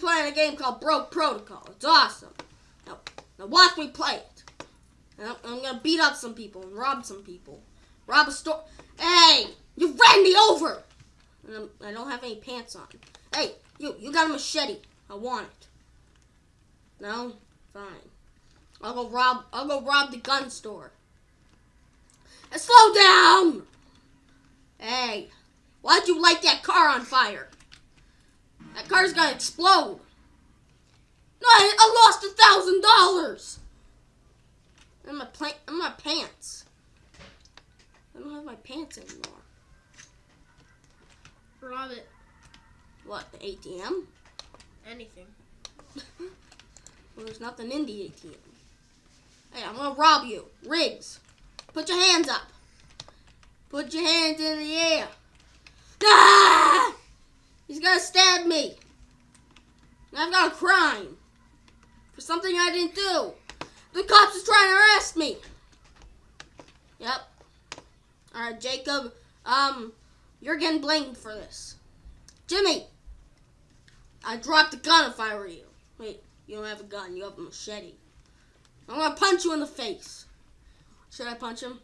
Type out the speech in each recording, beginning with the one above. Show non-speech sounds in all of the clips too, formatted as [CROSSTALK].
playing a game called Broke Protocol. It's awesome. Now, now watch me play it. I'm, I'm gonna beat up some people and rob some people. Rob a store. Hey, you ran me over. And I'm, I don't have any pants on. Hey, you, you got a machete. I want it. No, fine. I'll go rob. I'll go rob the gun store. And slow down. Hey, why'd you light that car on fire? That car's gonna explode. No, I, I lost a thousand dollars. And my plant, and my pants. I don't have my pants anymore. Rob it. What, the ATM? Anything. [LAUGHS] Well, there's nothing in the ATM. Hey, I'm gonna rob you. Riggs, put your hands up. Put your hands in the air. Ah! He's gonna stab me. And I've got a crime for something I didn't do. The cops is trying to arrest me. Yep. All right, Jacob. Um, you're getting blamed for this. Jimmy, I dropped the gun if I were you. Wait, you don't have a gun. You have a machete. I'm gonna punch you in the face. Should I punch him?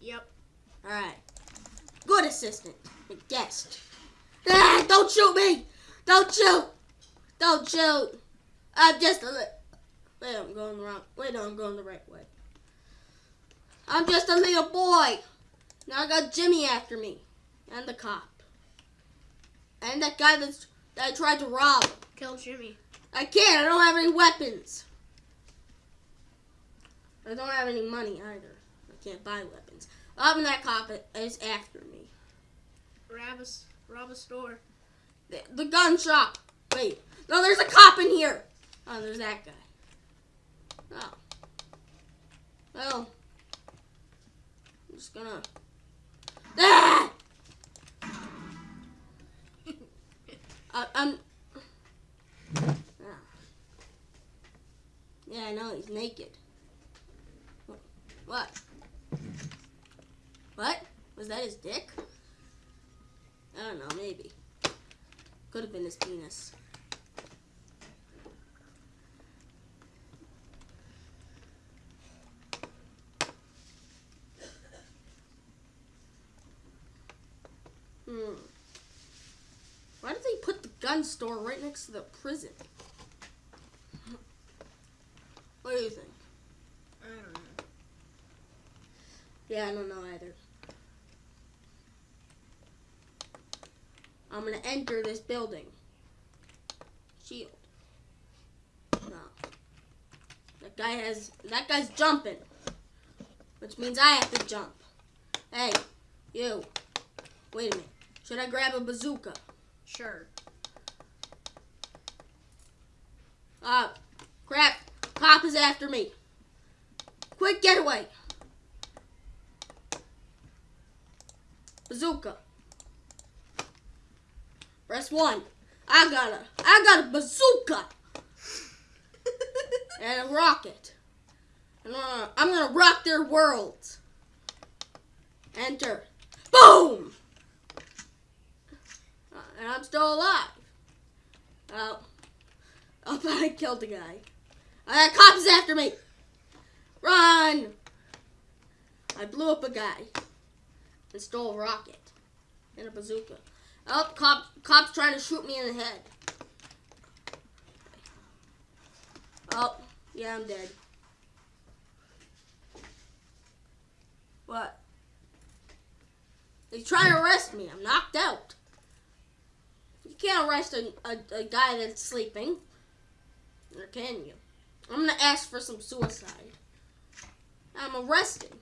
Yep. All right. Good assistant. Guest. Ah, don't shoot me! Don't shoot! Don't shoot! I'm just a li- Wait, I'm going the wrong. Wait, no, I'm going the right way. I'm just a little boy. Now I got Jimmy after me, and the cop, and that guy that's, that I tried to rob. Kill Jimmy. I can't. I don't have any weapons. I don't have any money either. I can't buy weapons. Up and that cop is after me. Rob a, s- rob a store. The, the gun shop. Wait. No, there's a cop in here. Oh, there's that guy. Oh. Well. I'm just gonna. Ah! I, [LAUGHS] I'm. Ah. Yeah, I know he's naked. What? What? Was that his dick? I don't know, maybe. Could have been his penis. Hmm. Why did they put the gun store right next to the prison? What do you think? I don't know. Yeah, I don't know either. Gonna enter this building. Shield. No. That guy has. That guy's jumping. Which means I have to jump. Hey, you. Wait a minute. Should I grab a bazooka? Sure. Ah, crap. Cop is after me. Quick getaway. Bazooka. Press one. I got a, I got a bazooka [LAUGHS] and a rocket. And I'm gonna, I'm gonna rock their worlds. Enter. Boom. Uh, and I'm still alive. Oh. Oh, [LAUGHS] I killed the guy. Uh, cops after me. Run! I blew up a guy and stole a rocket and a bazooka. Oh, cop, cops trying to shoot me in the head. Oh, yeah, I'm dead. What? They trying to arrest me. I'm knocked out. You can't arrest a, a, a guy that's sleeping. Or can you? I'm gonna ask for some suicide. I'm arrested.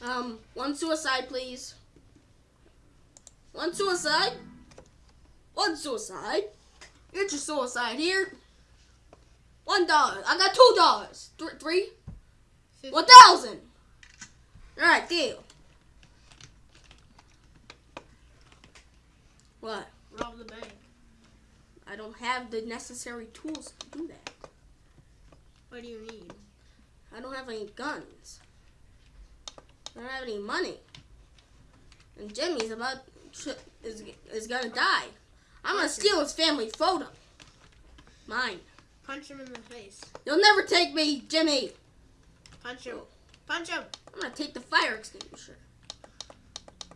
Um, one suicide, please. One suicide. One suicide. Get your suicide here. One dollar. I got two dollars. Th- three. Fifty. One thousand. All right, deal. What? Rob the bank. I don't have the necessary tools to do that. What do you need? I don't have any guns. I don't have any money. And Jimmy's about is is gonna die. I'm gonna steal his family photo. Mine. Punch him in the face. You'll never take me, Jimmy. Punch him. Punch him. I'm gonna take the fire extinguisher.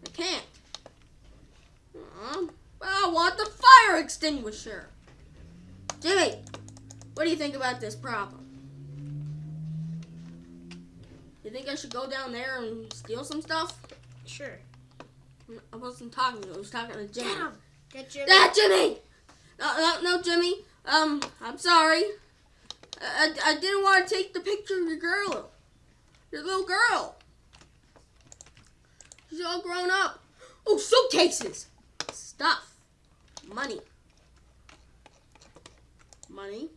I can't. Um, I want the fire extinguisher. Jimmy, what do you think about this problem? You think I should go down there and steal some stuff? Sure. I wasn't talking to you. I was talking to Jimmy. Get him. Get Jimmy. Ah, Jimmy! No, no, no, Jimmy. Um, I'm sorry. I, I, I didn't want to take the picture of your girl. Your little girl. She's all grown up. Oh, suitcases. Stuff. Money. Money.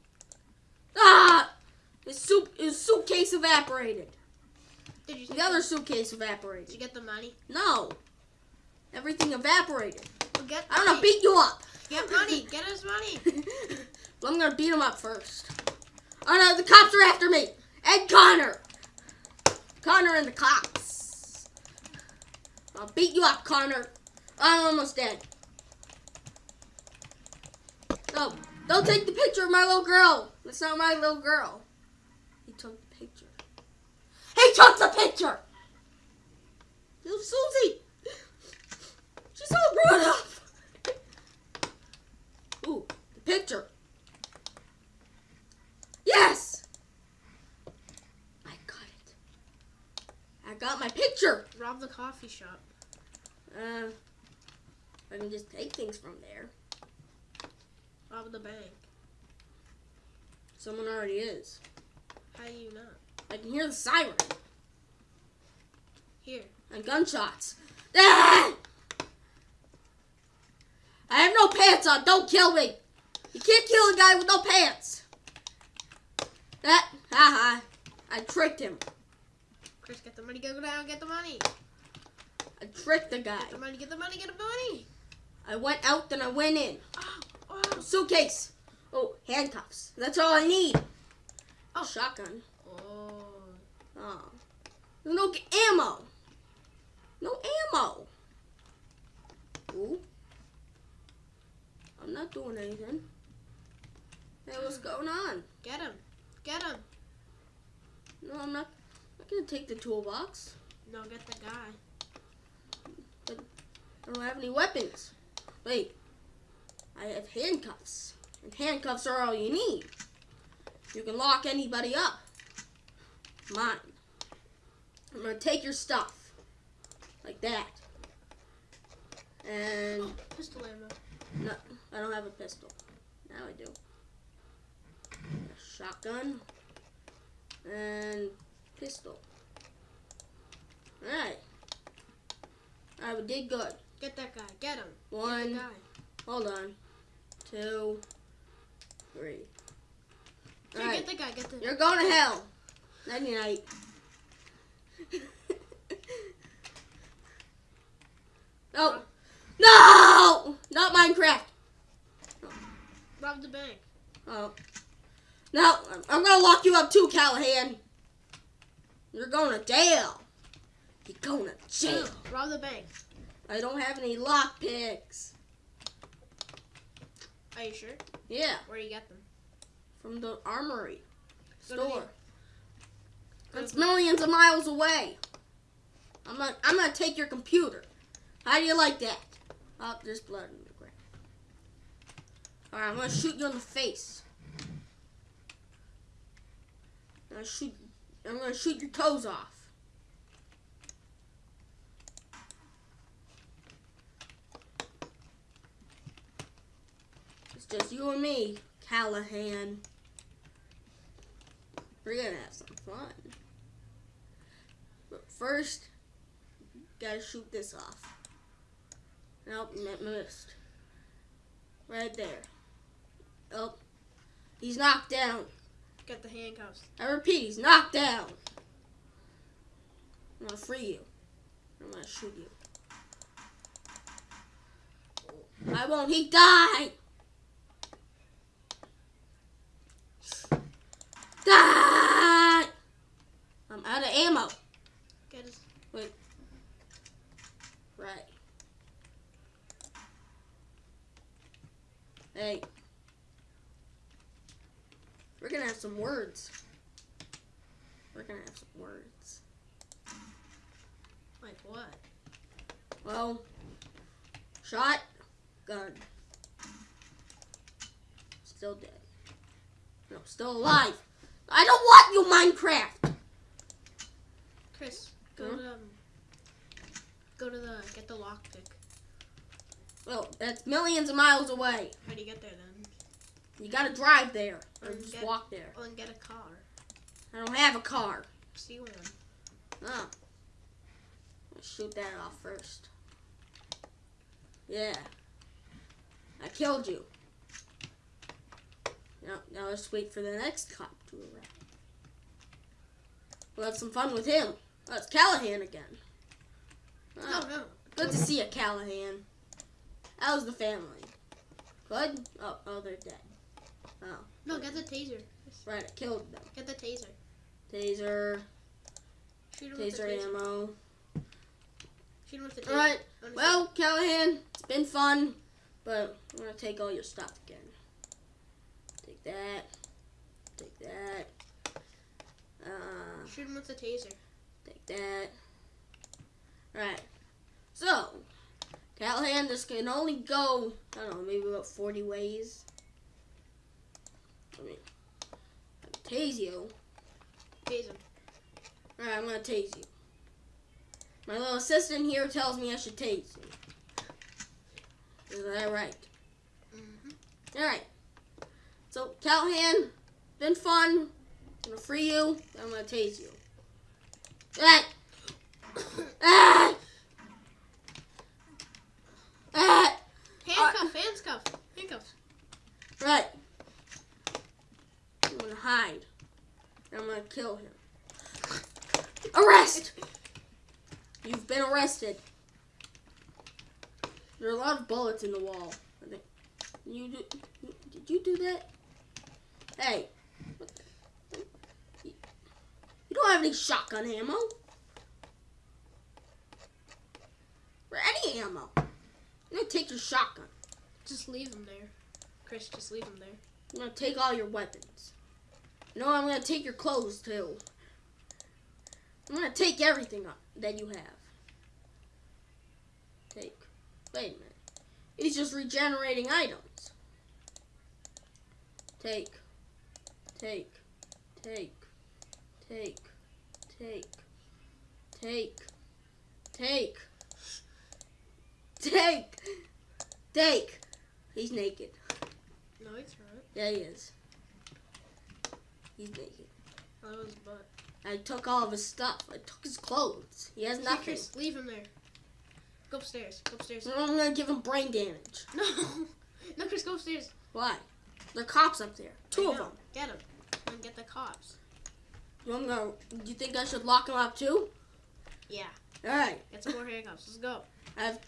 Ah! His, suit, his suitcase evaporated. Did you, The other suitcase evaporated. Did you get the money? No. Everything evaporated. Well, I'm gonna beat you up. Get money. Get his money. [LAUGHS] well, I'm gonna beat him up first. Oh no, the cops are after me! And Connor! Connor and the cops. I'll beat you up, Connor. I'm almost dead. No, don't take the picture of my little girl. That's not my little girl. He took the picture. He took the picture! Little Susie! All grown up! Ooh, the picture. Yes! I got it. I got my picture. Rob the coffee shop. Uh, I can just take things from there. Rob the bank. Someone already is. How do you know? I can hear the siren Here. and gunshots. [LAUGHS] Ah! I have no pants on. Don't kill me. You can't kill a guy with no pants. That, haha. I tricked him. Chris, get the money. Go down. Get the money. I tricked the guy. Get the money. Get the money. Get the money. I went out, then I went in. [GASPS] Oh. Oh. Suitcase. Oh, handcuffs. That's all I need. Oh. Shotgun. Oh. Oh. There's no ammo. No ammo. Ooh. I'm not doing anything. Hey, what's going on? Get him. Get him. No, I'm not. I'm not gonna take the toolbox. No, get the guy. But I don't have any weapons. Wait. I have handcuffs. And handcuffs are all you need. You can lock anybody up. Mine. I'm gonna take your stuff. Like that. And oh, Pistol ammo. No, I don't have a pistol. Now I do. A shotgun. And pistol. Alright. Alright, we did good. Get that guy. Get him. Get One. guy. Hold on. Two. Three. Alright. get the guy. Get the. You're going to hell. Nighty night. [LAUGHS] no. No! Not Minecraft. Rob the bank. Oh. Now, I'm- gonna lock you up too, Callahan. You're going to jail. You're going to jail. Rob the bank. I don't have any lock picks. Are you sure? Yeah, Where do you get them? from the armory Go to the- store. That's millions of miles away. I'm not. I'm gonna take your computer. How do you like that? Oh, there's blood in the ground. All right, I'm gonna shoot you in the face. I'm gonna shoot. I'm gonna shoot your toes off. It's just you and me, Callahan. We're gonna have some fun. But first, gotta shoot this off. Nope, missed. Right there. Oh, he's knocked down. Get the handcuffs. I repeat, he's knocked down. I'm gonna free you. I'm gonna shoot you. I won't. He died. Die. I'm out of ammo. Get his. Right. Hey. We're gonna have some words. We're gonna have some words. Like what? Well, shot, gun. Still dead. No, still alive. I don't want you, Minecraft. Chris, go Huh? to um, go to the get the lockpick. Well, that's millions of miles away. How do you get there then? You gotta drive there or Mm, just get- walk there. Then get a car. I don't have a car. See one. Oh. Let's shoot that off first. Yeah. I killed you. Now, now let's wait for the next cop to arrive. We'll have some fun with him. Oh, it's Callahan again. Oh, No, no. Good to see you, Callahan. How's the family? Good? Oh, oh, they're dead. Oh, No, get the taser. right, I killed them. Get the taser. Taser, Shoot him with the taser taser. ammo. Shoot him with the taser. Alright, Well, Callahan, it's been fun, but I'm gonna take all your stuff again. Take that. Take that. Uh. Shoot him with the taser. take that. Alright. So, Callahan, this can only go, I don't know, maybe about 40 ways. I mean, tase you. Tase him. Alright, I'm gonna tase you. My little assistant here tells me I should tase you. Is that right? Mm-hmm. Alright. So, Callahan, been fun. I'm gonna free you. Then I'm gonna tase you. Ah! Ah! Ah! Handcuff, handcuff, handcuffs. Right. I'm gonna hide. I'm gonna kill him. Arrest! You've been arrested. There are a lot of bullets in the wall. I think. You do, did you do that? Hey. You don't have any shotgun ammo. Or any ammo. I'm gonna take your shotgun. Just leave them there. Chris, just leave them there. I'm gonna take all your weapons. No, I'm gonna take your clothes too. I'm gonna take everything that you have. Take. Wait a minute. He's just regenerating items. Take take, take, take, take, take, take, take, take. He's naked. No, he's not. Yeah, he is. He's naked. That was butt. I took all of his stuff. I took his clothes. He has nothing. Just leave him there. Go upstairs. Go upstairs. No, I'm gonna give him brain damage. [LAUGHS] No. No, Chris, go upstairs. Why? Are cops up there. Two of them. Get him. And get the cops. I'm gonna. Do you think I should lock him up too? Yeah. All right. Get some more handcuffs. Let's go. I've.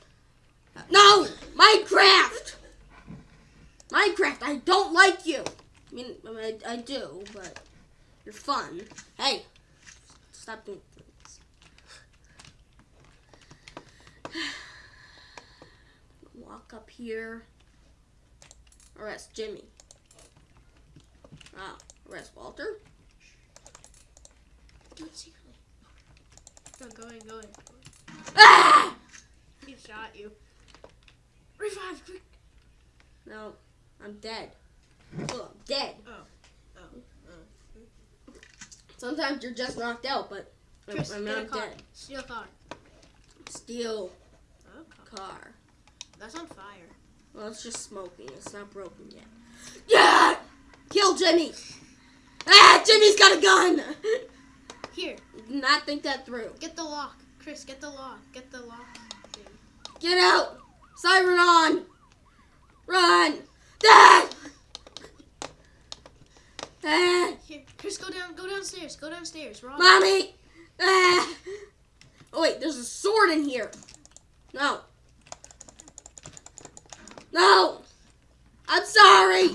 No, Minecraft. Minecraft. I don't like you. I mean, I, mean, I, I do, but you're fun. Hey, stop doing things. Walk [SIGHS] up here. Arrest Jimmy. Ah, arrest Walter. Do it secretly. Go, go in, go in. Ah! He shot you. Revive, quick. No, I'm dead. Oh, I'm dead. Oh, oh. oh. Sometimes you're just knocked out, but I'm, I'm not car. dead. Steal car. Steal Oh, car. car. That's on fire. Well, it's just smoking. It's not broken yet. Yeah! Kill Jimmy! Ah! Jimmy's got a gun! Here, Did not think that through. get the lock. Chris, get the lock. Get the lock. thing. Get out! Siren on! Run! Ah! Ah! Here, Chris, go down. Go downstairs. Go downstairs. Rob. Mommy! Ah! Oh wait, there's a sword in here. No. No! I'm sorry!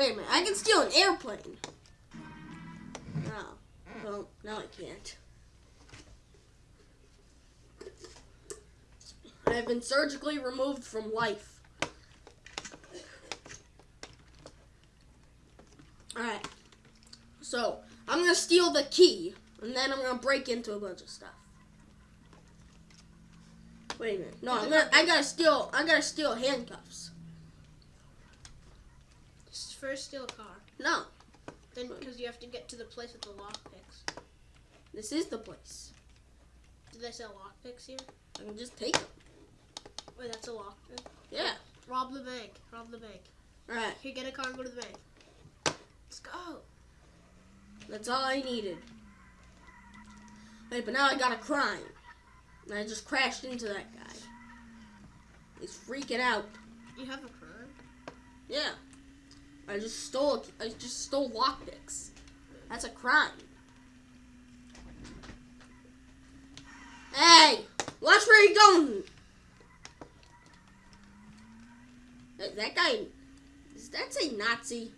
Wait a minute, I can steal an airplane. No. Well, no I can't. I have been surgically removed from life. Alright. So, I'm gonna steal the key, and then I'm gonna break into a bunch of stuff. Wait a minute. No, I'm gonna I gotta steal I gotta steal handcuffs. First steal a car. No, Then because you have to get to the place with the lockpicks. this is the place. Do they sell lockpicks here? I can just take them. Wait, that's a lockpick. Yeah. Rob the bank. Rob the bank. Alright. Here, get a car and go to the bank. Let's go. That's all I needed. Wait, but now I got a crime. And I just crashed into that guy. He's freaking out. You have a crime. Yeah. I just stole I just stole lockpicks. That's a crime. Hey! Watch where you're going! That guy does that say Nazi?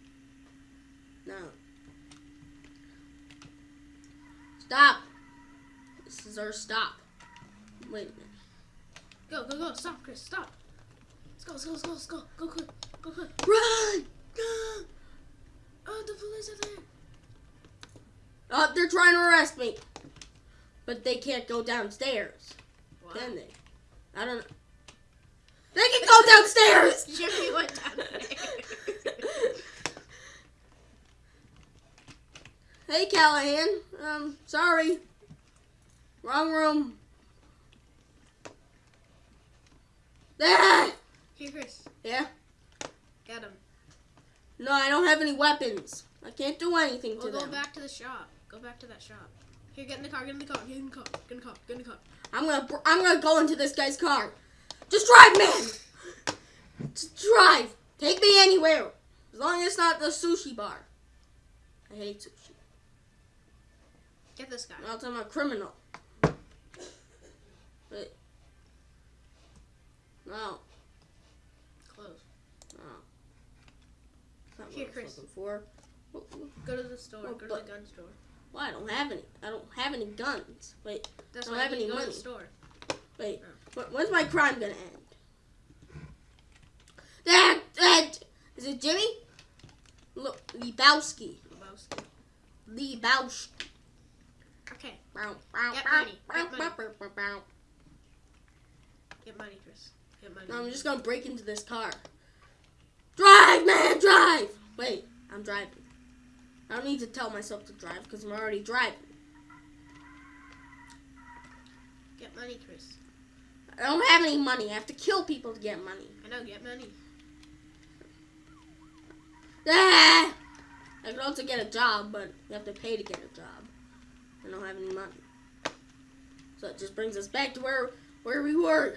No. Stop. This is our stop. Wait a minute. Go, go, go. Stop, Chris. Stop. Let's go, let's go, let's go, let's go. Go quick. Go quick. Run! [GASPS] Oh, the police are there. Oh, they're trying to arrest me. But they can't go downstairs. Wow. Can they? I don't know. They can go downstairs! [LAUGHS] Jimmy went down there. hey, Callahan. Um, sorry. Wrong room. Ah! Here, Chris. Yeah? Got him. No, I don't have any weapons. I can't do anything to We'll go back to the shop. Go back to that shop. Here, get in the car. Get in the car. Get in the car. Get in the car. Get in the car. I'm gonna, I'm gonna go into this guy's car. Just drive, man. Just drive. Take me anywhere, as long as it's not the sushi bar. I hate sushi. Get this guy. Else I'm a criminal. Wait. No, Close. no. That's not what Here, I was Chris. looking For. What- Go to the store. Oh, Go to but- the gun store. Well, I don't have any. I don't have any guns. Wait, That's Don't why have you any go to money. the store. wait. Oh. Wh- When's my crime gonna end? That, that, is it Jimmy? Look, Lebowski. Lebowski. Lebowski. Okay. Bow, bow, Get bow, money, get bow, money. bow, bow, bow. Get money, Chris. Get money. No, I'm just gonna break into this car. Drive, man, drive! Wait, I'm driving. I don't need to tell myself to drive because I'm already driving. Get money, Chris. I don't have any money. I have to kill people to get money. I know. Get money. Ah! I could also get a job, but you have to pay to get a job. I don't have any money. So it just brings us back to where where we were.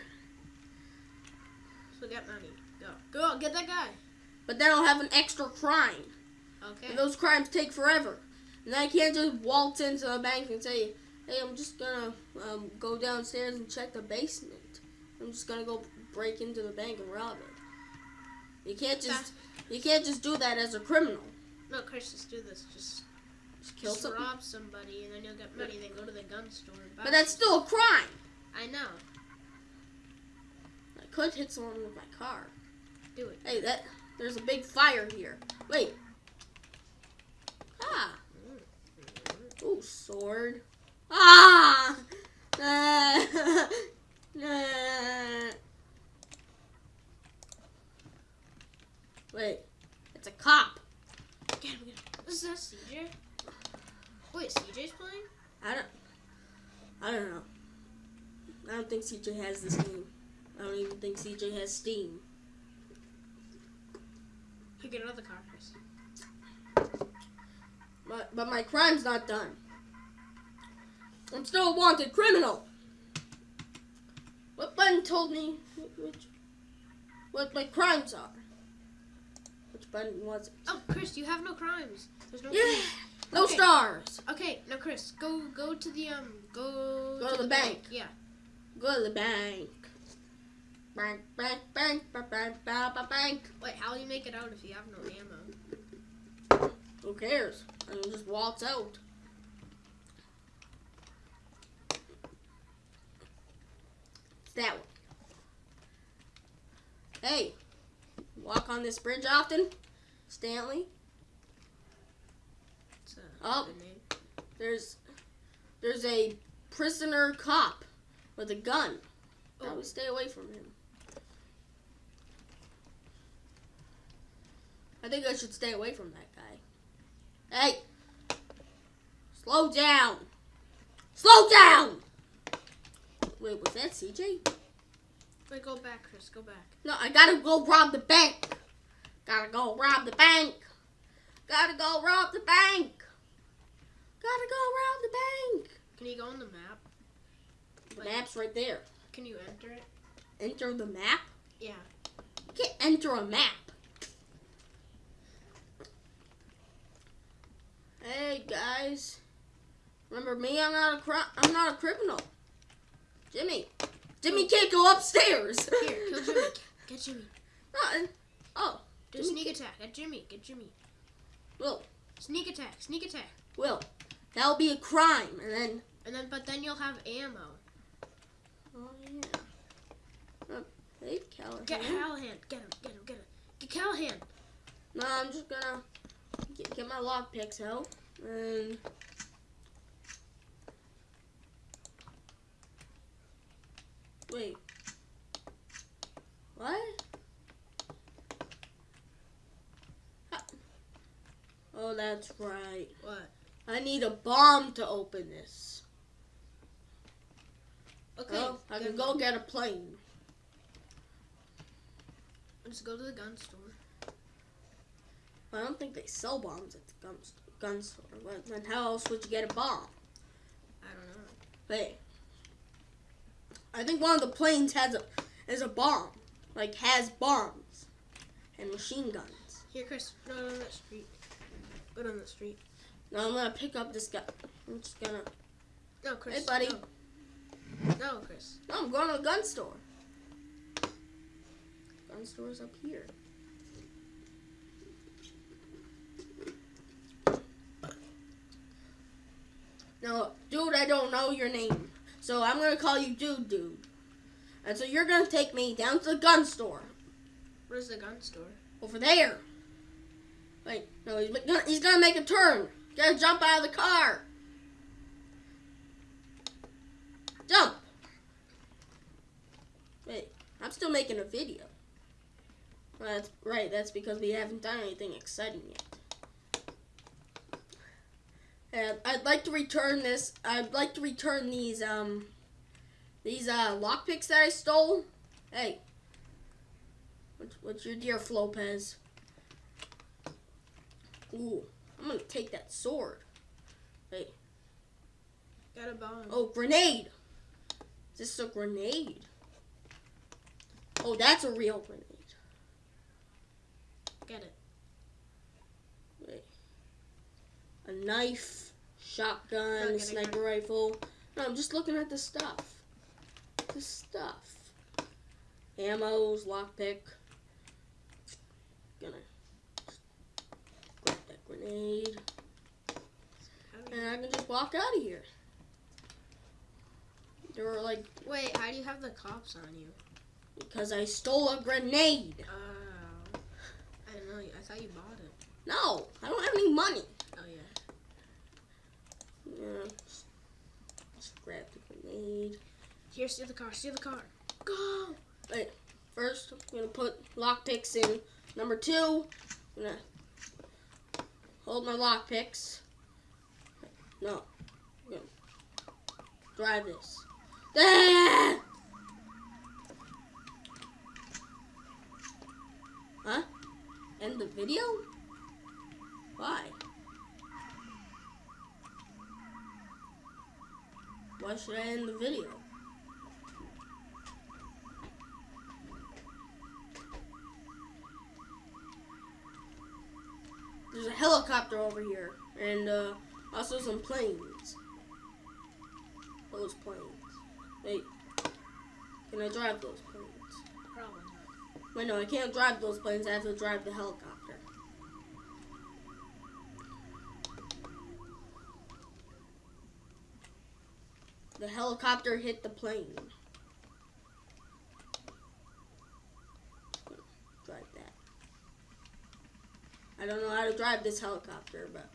So get money. Go. Go. Get that guy. But then I'll have an extra crime. Okay. And those crimes take forever. And I can't just waltz into the bank and say, hey, I'm just gonna um, go downstairs and check the basement. I'm just gonna go break into the bank and rob it. You can't just you can't just do that as a criminal. No, Chris, just do this. Just, Just kill just rob somebody, and then you'll get money. Then go to the gun store. And buy But that's still a crime. I know. I could hit someone with my car. Do it. Hey, that there's a big fire here. Wait. Ah. Ooh, sword. Ah. Ah. [LAUGHS] Ah. Wait. It's a cop. Get him. Get him. Is CJ? Wait, CJ's playing? I don't. I don't know. I don't think CJ has this game. I don't even think CJ has Steam. Get another car, Chris. But, but my crime's not done. I'm still a wanted criminal. What button told me which, what my crimes are? Which button was it? Oh, Chris, you have no crimes. There's no. Yeah, crimes. no Okay. stars. Okay, now Chris, go go to the um go Go to the bank. Yeah. Go to the bank. Bank, bank, bank, bank, bank, bank, bank. Wait, how will you make it out if you have no ammo? Who cares? I can just waltz out. It's that one. Hey, walk on this bridge often, Stanley? Oh, there's there's a prisoner cop with a gun. Oh. Probably stay away from him. I think I should stay away from that guy. Hey! Slow down! Slow down! Wait, was that CJ? Wait, go back, Chris. Go back. No, I gotta go rob the bank. Gotta go rob the bank. Gotta go rob the bank. Gotta go rob the bank. Can you go on the map? The map's right there. Can you enter it? Enter the map? Yeah. You can't enter a map. Hey guys, remember me? I'm not a cri- I'm not a criminal. Jimmy, Jimmy can't go upstairs. Here, kill Jimmy. [LAUGHS] Get Jimmy. Uh, oh, Do a Jimmy sneak attack. Get Jimmy. Get Jimmy. Will, Sneak attack. Sneak attack. Will, that'll be a crime, and then And then, but then you'll have ammo. oh yeah. Uh, hey, Callahan. Get Callahan. Get him. Get him. Get him. Get Callahan. No, I'm just gonna get, get my lock picks out um, and. Wait. What? Oh, that's right. What? I need a bomb to open this. Okay. Well, I can go get a plane. Let's go to the gun store. I don't think they sell bombs at the gun, gun store. Well, Then how else would you get a bomb? I don't know. Hey, I think one of the planes has a is a bomb, like has bombs and machine guns. Here, Chris. Go down that street. Go down that street. Now I'm gonna pick up this guy. I'm just gonna. No, Chris. Hey, buddy. No, no Chris. No, I'm going to the gun store. Gun store's up here. Now, dude, I don't know your name, so I'm gonna call you Dude Dude. And so you're gonna take me down to the gun store. Where's the gun store? Over there. Wait, no, he's gonna, he's gonna make a turn. He's gonna jump out of the car. Jump. Wait, I'm still making a video. Well, that's right. That's because we haven't done anything exciting yet. And I'd like to return this. I'd like to return these um these uh lockpicks that I stole. Hey, what's, what's your dear Lopez? Ooh, I'm gonna take that sword. Hey, got a bomb. Oh, grenade! This is this a grenade? Oh, that's a real grenade. Get it. Wait. A knife, shotgun, sniper rifle. No, I'm just looking at the stuff. The stuff. Ammos, lockpick. Gonna grab that grenade. You- And I can just walk out of here. There were like, Wait, how do you have the cops on you? because I stole a grenade. Oh. I didn't know. You, I thought you bought it. No, I don't have any money. Yeah. Just, just grab the grenade. Here, steal the car. Steal the car. Go. Wait. First, I'm gonna put lockpicks in. Number two, I'm gonna hold my lockpicks. No, I'm gonna drive this. Ah! Huh? End the video? Why? Why should I end the video? There's a helicopter over here, and uh, also some planes. Those planes. Wait, can I drive those planes? Probably not. Wait, no, I can't drive those planes. I have to drive the helicopter. The helicopter hit the plane. Drive that. I don't know how to drive this helicopter, but...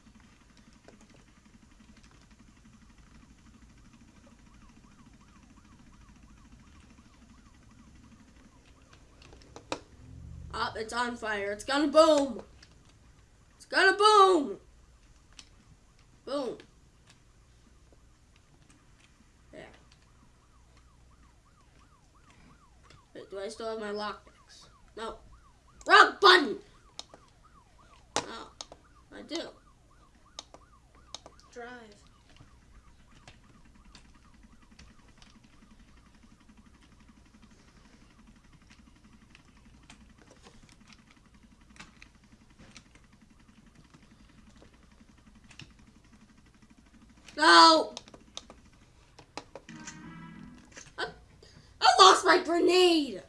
Oh, it's on fire. It's gonna boom. It's gonna boom. Boom. Do I still have my lockpicks? No. Wrong button. No, I do. Drive. No. Grenade.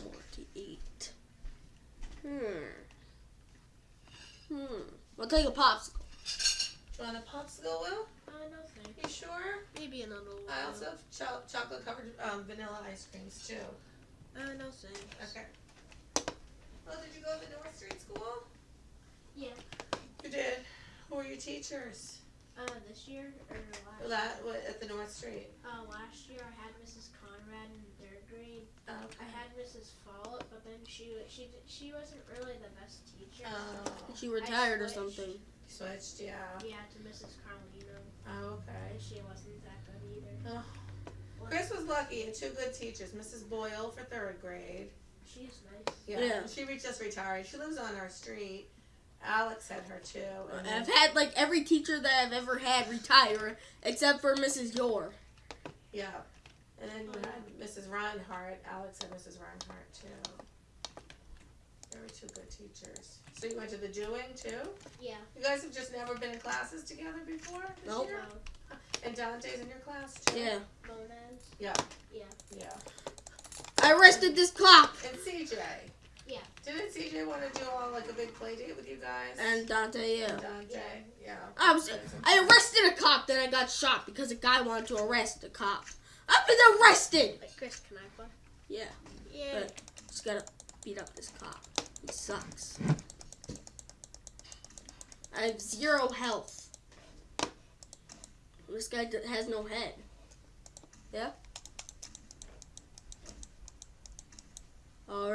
48. Hmm. Hmm. We'll take a popsicle. You want a popsicle, Will? Uh, no thanks. You sure? Maybe another one. I also have cho chocolate covered um, vanilla ice creams, too. Uh, no thanks. Okay. Well, did you go to the North Street School? Yeah. You did? Who were your teachers? Uh, this year or last? La- year? At the North Street. Uh, last year I had Mrs. Conrad and grade. Oh, I had Mrs. Follett, but then she she she wasn't really the best teacher. Oh, She retired or something. you switched, yeah. Yeah, to Mrs. Carlino, Oh, okay. and she wasn't that good either. Chris was lucky. He had two good teachers. Mrs. Boyle for third grade. She's nice. Yeah. Yeah. She re- just retired. She lives on our street. Alex had her too. And I've had like every teacher that I've ever had retire except for Mrs. Yor. yeah. And then you had Mrs. Reinhardt. Alex had Mrs. Reinhardt too. They were two good teachers. So you went to the doing too? Yeah. You guys have just never been in classes together before this Nope. year? Well, And Dante's in your class too? Yeah. monads. Yeah. Yeah. Yeah. I arrested this cop And CJ. Yeah. Didn't CJ want to do all like a big play date with you guys? and Dante. Yeah. And Dante. Yeah. I was. I arrested a cop, then I got shot because a guy wanted to arrest a cop. I've been arrested! Wait, Chris, can I play? Yeah. Yeah. But just gotta beat up this cop. He sucks. I have zero health. This guy has no head. Yeah? Alright.